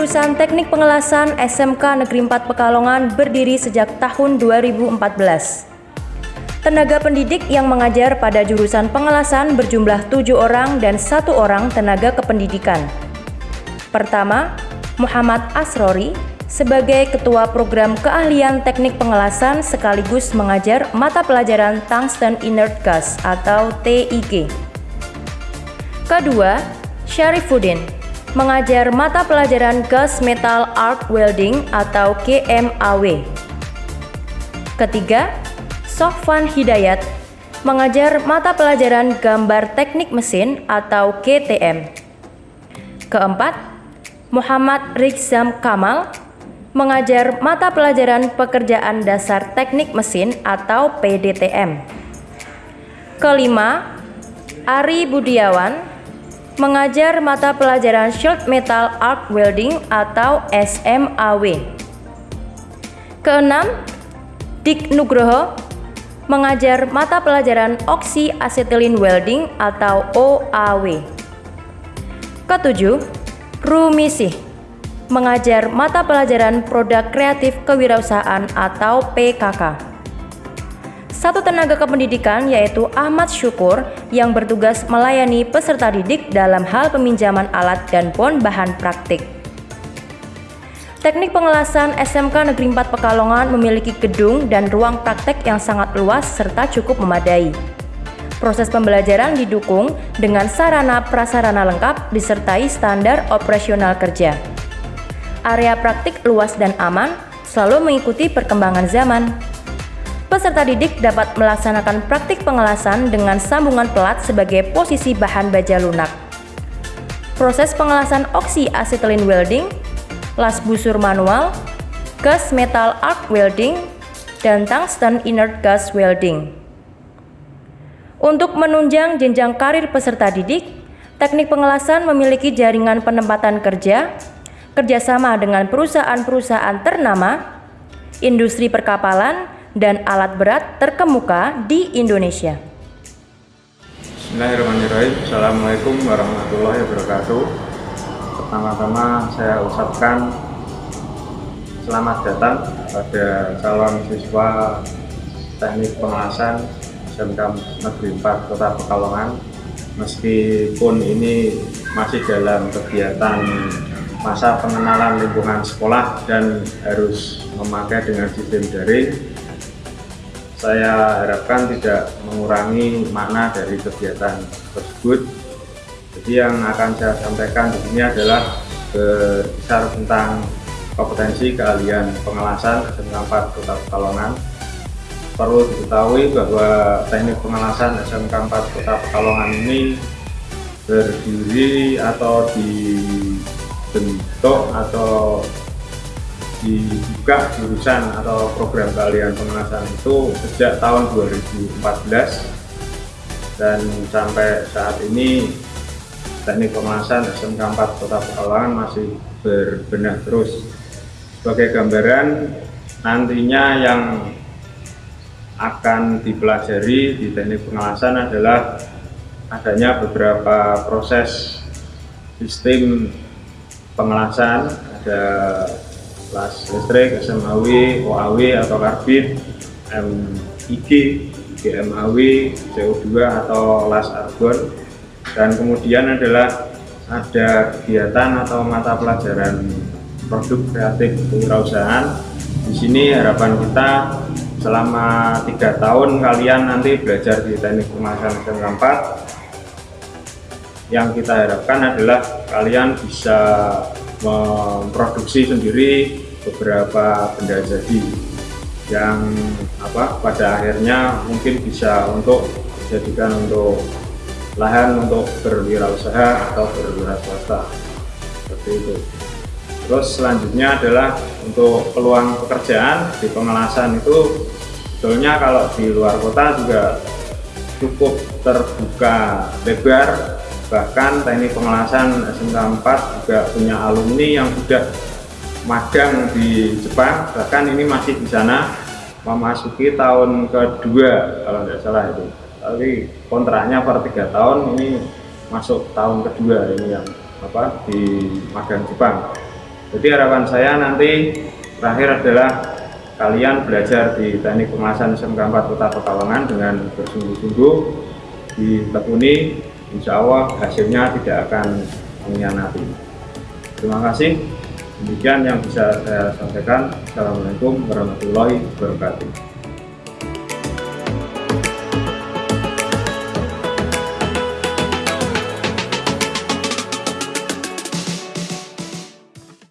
Jurusan Teknik Pengelasan SMK Negeri 4 Pekalongan berdiri sejak tahun 2014. Tenaga pendidik yang mengajar pada jurusan pengelasan berjumlah tujuh orang dan satu orang tenaga kependidikan. Pertama, Muhammad Asrori sebagai Ketua Program Keahlian Teknik Pengelasan sekaligus mengajar mata pelajaran Tungsten Inert Gas atau TIG. Kedua, Syarifuddin mengajar mata pelajaran Gas Metal Arc Welding atau GMAW. Ketiga, Sofwan Hidayat mengajar mata pelajaran Gambar Teknik Mesin atau GTM. Keempat, Muhammad Rizam Kamal mengajar mata pelajaran Pekerjaan Dasar Teknik Mesin atau PDTM. Kelima, Ari Budiawan mengajar mata pelajaran Short Metal Arc Welding atau SMAW. Keenam, Dik Nugroho mengajar mata pelajaran Oxy Acetylene Welding atau OAW. Ketujuh, Rumisih mengajar mata pelajaran Produk Kreatif Kewirausahaan atau PKK. Satu tenaga kependidikan yaitu Ahmad Syukur yang bertugas melayani peserta didik dalam hal peminjaman alat dan pon bahan praktik. Teknik pengelasan SMK Negeri 4 Pekalongan memiliki gedung dan ruang praktek yang sangat luas serta cukup memadai. Proses pembelajaran didukung dengan sarana prasarana lengkap disertai standar operasional kerja. Area praktik luas dan aman, selalu mengikuti perkembangan zaman. Peserta didik dapat melaksanakan praktik pengelasan dengan sambungan pelat sebagai posisi bahan baja lunak. Proses pengelasan oksi acetylene welding, las busur manual, gas metal arc welding, dan tungsten inert gas welding. Untuk menunjang jenjang karir peserta didik, teknik pengelasan memiliki jaringan penempatan kerja, kerjasama dengan perusahaan-perusahaan ternama, industri perkapalan, dan alat berat terkemuka di Indonesia. Bismillahirrahmanirrahim. Assalamualaikum warahmatullahi wabarakatuh. Pertama-tama saya ucapkan selamat datang pada calon siswa teknik pengelasan SMK Negeri 4 Kota Pekalongan meskipun ini masih dalam kegiatan masa pengenalan lingkungan sekolah dan harus memakai dengan sistem daring saya harapkan tidak mengurangi makna dari kegiatan tersebut. Jadi yang akan saya sampaikan di sini adalah berkisar tentang kompetensi keahlian pengelasan SMK 4 Kota Pekalongan. Perlu diketahui bahwa teknik pengelasan SMK 4 Kota Pekalongan ini berdiri atau dibentuk atau dibuka jurusan atau program keahlian pengelasan itu sejak tahun 2014 dan sampai saat ini teknik pengelasan SMK 4 Kota Pekalongan masih berbenah terus. Sebagai gambaran nantinya yang akan dipelajari di teknik pengelasan adalah adanya beberapa proses sistem pengelasan ada las listrik, SMAW, OAW atau karbit, MIG, GMAW, CO2 atau las argon dan kemudian adalah ada kegiatan atau mata pelajaran produk kreatif kewirausahaan. Di sini harapan kita selama tiga tahun kalian nanti belajar di teknik pemasangan SMK 4 yang kita harapkan adalah kalian bisa memproduksi sendiri beberapa benda jadi yang apa pada akhirnya mungkin bisa untuk dijadikan untuk lahan untuk berwirausaha atau berwirausaha seperti itu. Terus selanjutnya adalah untuk peluang pekerjaan di pengelasan itu sebetulnya kalau di luar kota juga cukup terbuka lebar bahkan teknik pengelasan SMK 4 juga punya alumni yang sudah magang di Jepang. Bahkan ini masih di sana. Memasuki tahun kedua kalau tidak salah itu. Tapi kontraknya per tiga tahun ini masuk tahun kedua ini yang apa di magang Jepang. Jadi harapan saya nanti terakhir adalah kalian belajar di teknik kemasan SMK 4 Kota Pekalongan dengan bersungguh-sungguh ditekuni, insya Allah hasilnya tidak akan mengkhianati. Terima kasih. Demikian yang bisa saya sampaikan. Assalamualaikum warahmatullahi wabarakatuh.